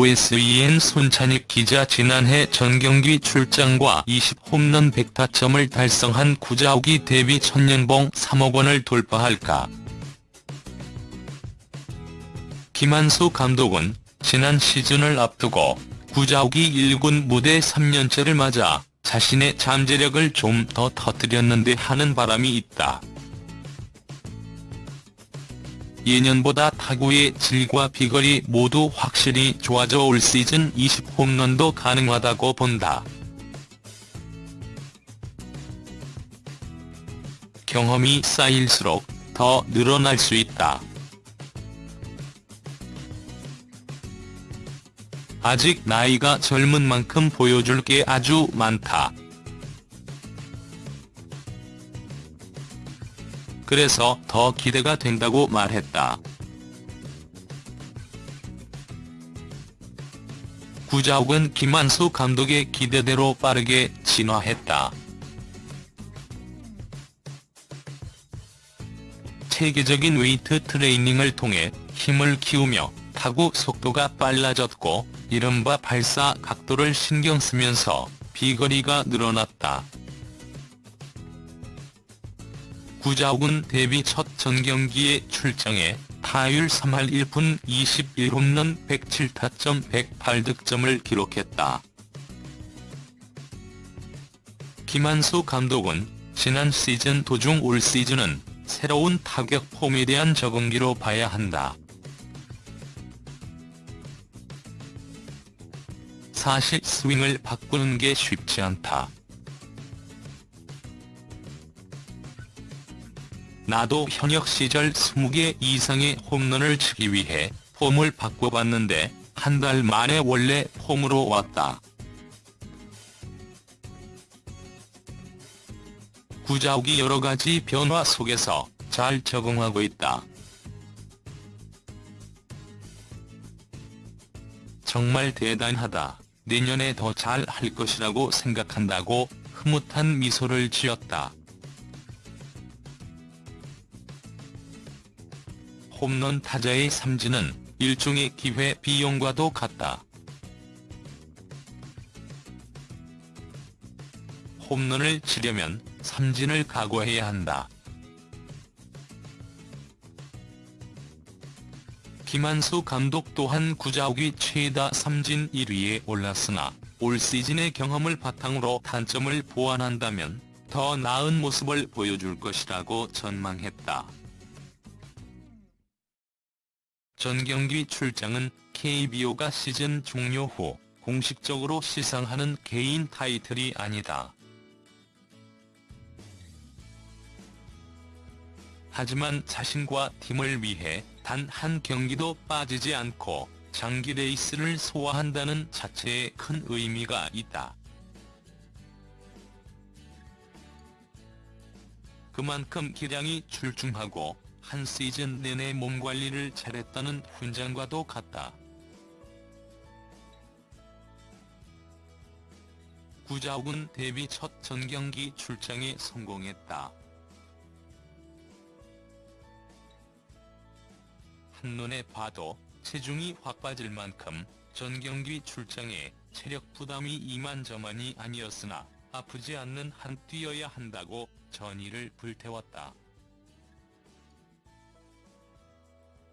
OSEN 손찬익 기자 지난해 전경기 출장과 20홈런 100타점을 달성한 구자욱이 데뷔 첫년봉 3억 원을 돌파할까. 김한수 감독은 지난 시즌을 앞두고 구자욱이 1군 무대 3년째를 맞아 자신의 잠재력을 좀 더 터뜨렸는데 하는 바람이 있다. 예년보다 타구의 질과 비거리 모두 확실히 좋아져 올 시즌 20홈런도 가능하다고 본다. 경험이 쌓일수록 더 늘어날 수 있다. 아직 나이가 젊은 만큼 보여줄 게 아주 많다. 그래서 더 기대가 된다고 말했다. 구자욱은 김한수 감독의 기대대로 빠르게 진화했다. 체계적인 웨이트 트레이닝을 통해 힘을 키우며 타구 속도가 빨라졌고 이른바 발사 각도를 신경 쓰면서 비거리가 늘어났다. 구자욱은 데뷔 첫 전경기에 출장해 타율 3할 1푼 21홈런 107타점 108득점을 기록했다. 김한수 감독은 지난 시즌 도중 올 시즌은 새로운 타격 폼에 대한 적응기로 봐야 한다. 사실 스윙을 바꾸는 게 쉽지 않다. 나도 현역 시절 20개 이상의 홈런을 치기 위해 폼을 바꿔봤는데 한 달 만에 원래 폼으로 왔다. 구자욱이 여러가지 변화 속에서 잘 적응하고 있다. 정말 대단하다. 내년에 더 잘 할 것이라고 생각한다고 흐뭇한 미소를 지었다. 홈런 타자의 삼진은 일종의 기회 비용과도 같다. 홈런을 치려면 삼진을 각오해야 한다. 김한수 감독 또한 구자욱이 최다 삼진 1위에 올랐으나 올 시즌의 경험을 바탕으로 단점을 보완한다면 더 나은 모습을 보여줄 것이라고 전망했다. 전경기 출장은 KBO가 시즌 종료 후 공식적으로 시상하는 개인 타이틀이 아니다. 하지만 자신과 팀을 위해 단 한 경기도 빠지지 않고 장기 레이스를 소화한다는 자체에 큰 의미가 있다. 그만큼 기량이 출중하고 한 시즌 내내 몸관리를 잘했다는 훈장과도 같다. 구자욱은 데뷔 첫 전경기 출장에 성공했다. 한눈에 봐도 체중이 확 빠질 만큼 전경기 출장에 체력 부담이 이만저만이 아니었으나 아프지 않는 한 뛰어야 한다고 전의를 불태웠다.